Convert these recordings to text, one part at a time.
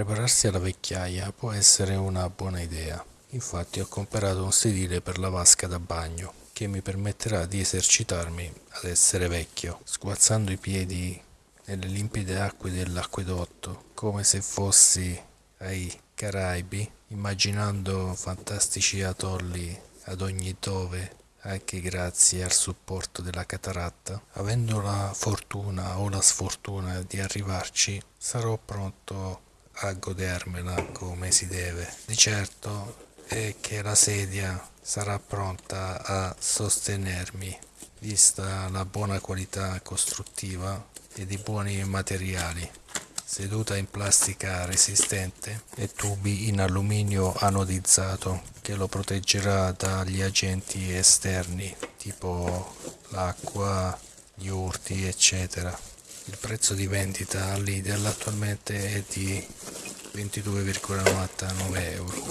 Prepararsi alla vecchiaia può essere una buona idea. Infatti ho comprato un sedile per la vasca da bagno che mi permetterà di esercitarmi ad essere vecchio, sguazzando i piedi nelle limpide acque dell'acquedotto, come se fossi ai Caraibi, immaginando fantastici atolli ad ogni dove anche grazie al supporto della cataratta. Avendo la fortuna o la sfortuna di arrivarci, sarò pronto a godermela come si deve. Di certo è che la sedia sarà pronta a sostenermi, vista la buona qualità costruttiva ed i buoni materiali. Seduta in plastica resistente e tubi in alluminio anodizzato che lo proteggerà dagli agenti esterni tipo l'acqua, gli urti eccetera. Il prezzo di vendita all'Idel attualmente è di 22,99 euro,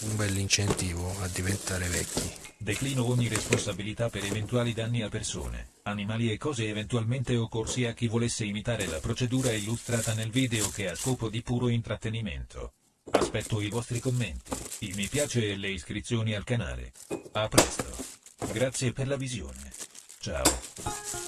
un bel incentivo a diventare vecchi. Declino ogni responsabilità per eventuali danni a persone, animali e cose eventualmente occorsi a chi volesse imitare la procedura illustrata nel video che ha scopo di puro intrattenimento. Aspetto i vostri commenti, il mi piace e le iscrizioni al canale. A presto. Grazie per la visione. Ciao.